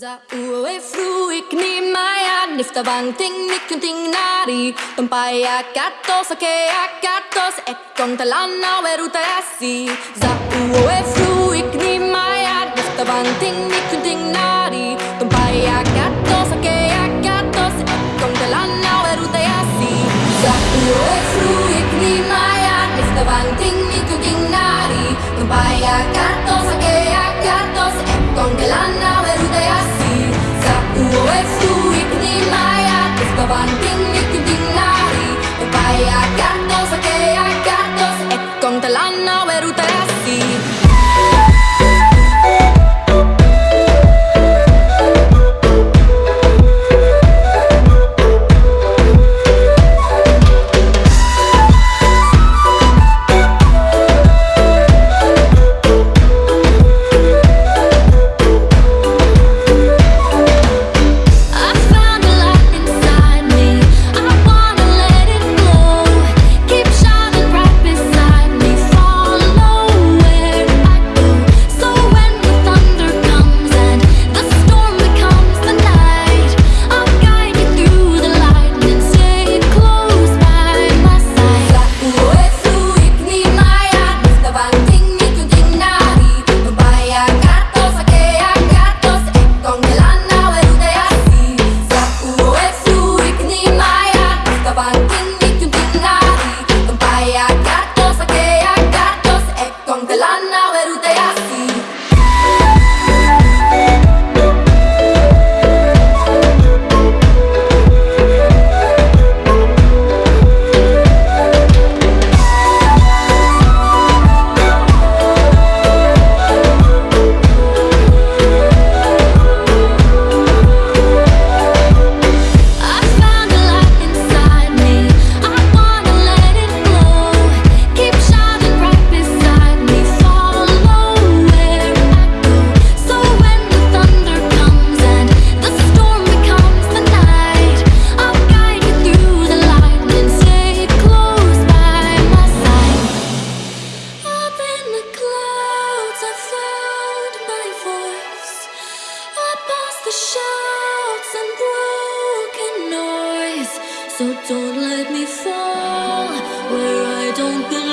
Za ue fruik ni maya nifta banting nikunting nari. Tumpai akatos ake akatos ekon talana weruta yasi. Za ue fruik ni maya nifta banting nikunting nari. Tumpai akatos ake akatos ekon talana weruta yasi. Za ue fruik ni maya nifta banting nikunting nari. Tumpai của bản tin So don't let me fall where I don't belong.